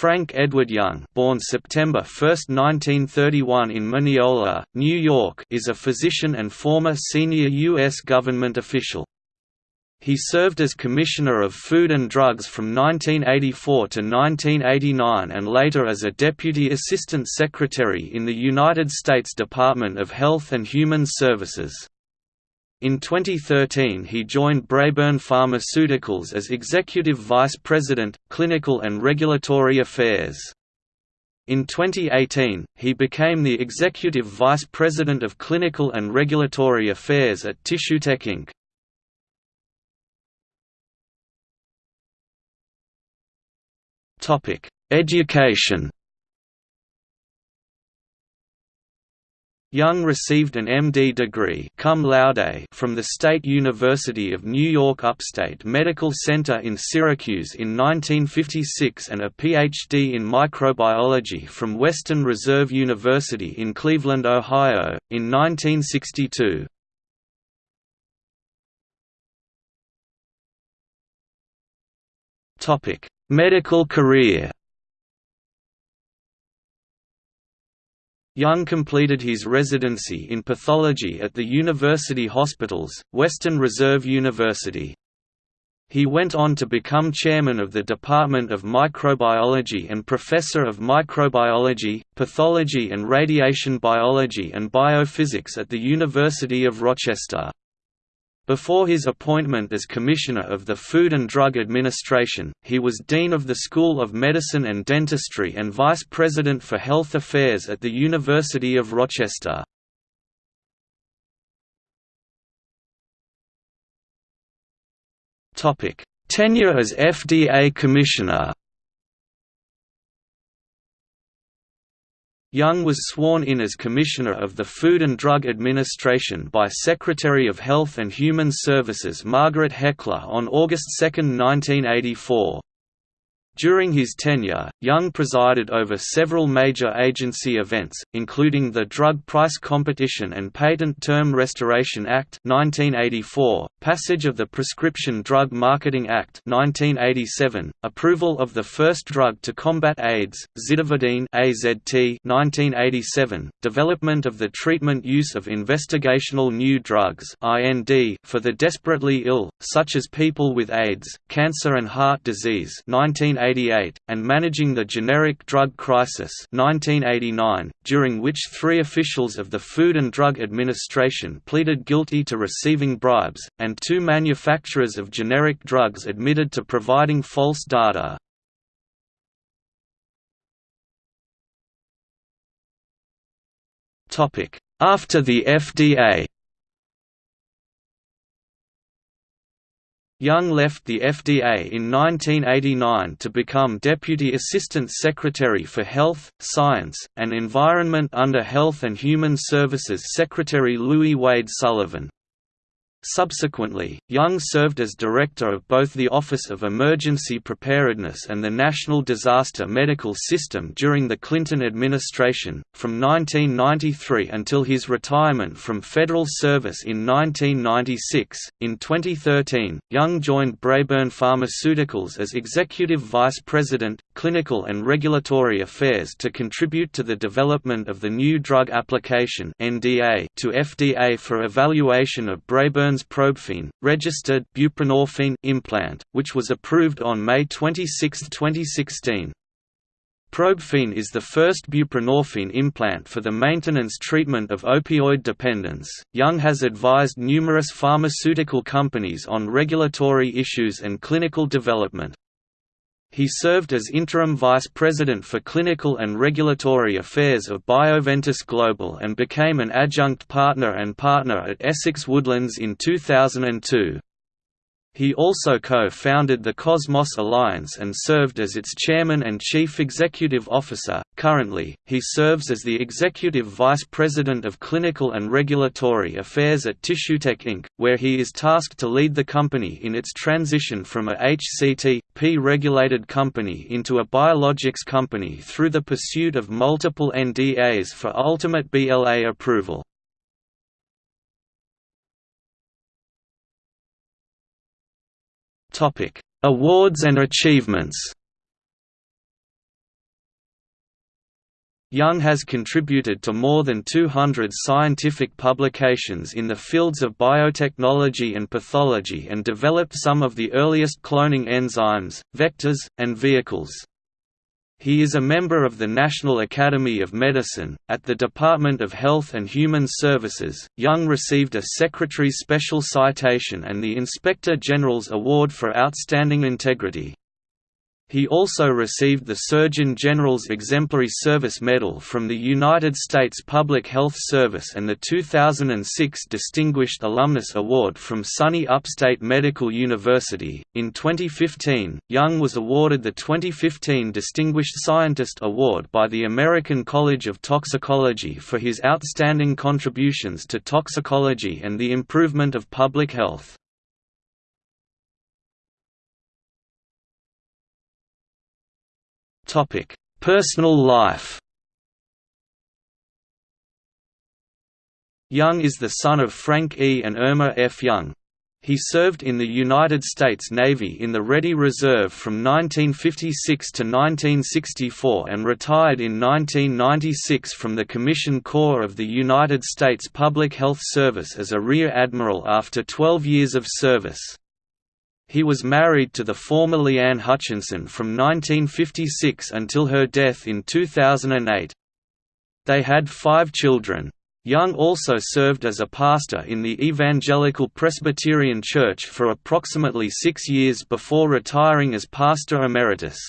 Frank Edward Young born September 1, 1931 in Mineola, New York is a physician and former senior U.S. government official. He served as Commissioner of Food and Drugs from 1984 to 1989 and later as a Deputy Assistant Secretary in the United States Department of Health and Human Services. In 2013 he joined Braeburn Pharmaceuticals as Executive Vice President, Clinical and Regulatory Affairs. In 2018, he became the Executive Vice President of Clinical and Regulatory Affairs at TissueTech Inc. Education Young received an MD degree cum laude from the State University of New York Upstate Medical Center in Syracuse in 1956 and a Ph.D. in microbiology from Western Reserve University in Cleveland, Ohio, in 1962. Medical career Young completed his residency in pathology at the University Hospitals, Western Reserve University. He went on to become chairman of the Department of Microbiology and professor of microbiology, pathology and radiation biology and biophysics at the University of Rochester. Before his appointment as Commissioner of the Food and Drug Administration, he was Dean of the School of Medicine and Dentistry and Vice President for Health Affairs at the University of Rochester. Tenure as FDA Commissioner Young was sworn in as Commissioner of the Food and Drug Administration by Secretary of Health and Human Services Margaret Heckler on August 2, 1984. During his tenure, Young presided over several major agency events, including the Drug Price Competition and Patent Term Restoration Act 1984, passage of the Prescription Drug Marketing Act 1987, approval of the first drug to combat AIDS, zidovudine AZT 1987, development of the treatment use of investigational new drugs IND for the desperately ill, such as people with AIDS, cancer and heart disease 1987 1988, and Managing the Generic Drug Crisis 1989, during which three officials of the Food and Drug Administration pleaded guilty to receiving bribes, and two manufacturers of generic drugs admitted to providing false data. After the FDA Young left the FDA in 1989 to become Deputy Assistant Secretary for Health, Science, and Environment under Health and Human Services Secretary Louis Wade Sullivan. Subsequently, Young served as director of both the Office of Emergency Preparedness and the National Disaster Medical System during the Clinton administration, from 1993 until his retirement from federal service in 1996. In 2013, Young joined Braeburn Pharmaceuticals as Executive Vice President, Clinical and Regulatory Affairs to contribute to the development of the new drug application (NDA) to FDA for evaluation of Braeburn Burns registered buprenorphine implant, which was approved on May 26, 2016. Probuphine is the first buprenorphine implant for the maintenance treatment of opioid dependence. Young has advised numerous pharmaceutical companies on regulatory issues and clinical development. He served as interim vice president for clinical and regulatory affairs of Bioventus Global and became an adjunct partner and partner at Essex Woodlands in 2002. He also co-founded the Cosmos Alliance and served as its chairman and chief executive officer. Currently, he serves as the executive vice president of clinical and regulatory affairs at TissueTech Inc., where he is tasked to lead the company in its transition from a HCT/P regulated company into a biologics company through the pursuit of multiple NDAs for ultimate BLA approval. Awards and achievements Young has contributed to more than 200 scientific publications in the fields of biotechnology and pathology and developed some of the earliest cloning enzymes, vectors, and vehicles. He is a member of the National Academy of Medicine. At the Department of Health and Human Services, Young received a Secretary Special Citation and the Inspector General's Award for Outstanding Integrity. He also received the Surgeon General's Exemplary Service Medal from the United States Public Health Service and the 2006 Distinguished Alumnus Award from SUNY Upstate Medical University. In 2015, Young was awarded the 2015 Distinguished Scientist Award by the American College of Toxicology for his outstanding contributions to toxicology and the improvement of public health. Personal life. Young is the son of Frank E. and Irma F. Young. He served in the United States Navy in the Ready Reserve from 1956 to 1964 and retired in 1996 from the Commission Corps of the United States Public Health Service as a Rear Admiral after 12 years of service. He was married to the former Leanne Hutchinson from 1956 until her death in 2008. They had five children. Young also served as a pastor in the Evangelical Presbyterian Church for approximately six years before retiring as pastor emeritus.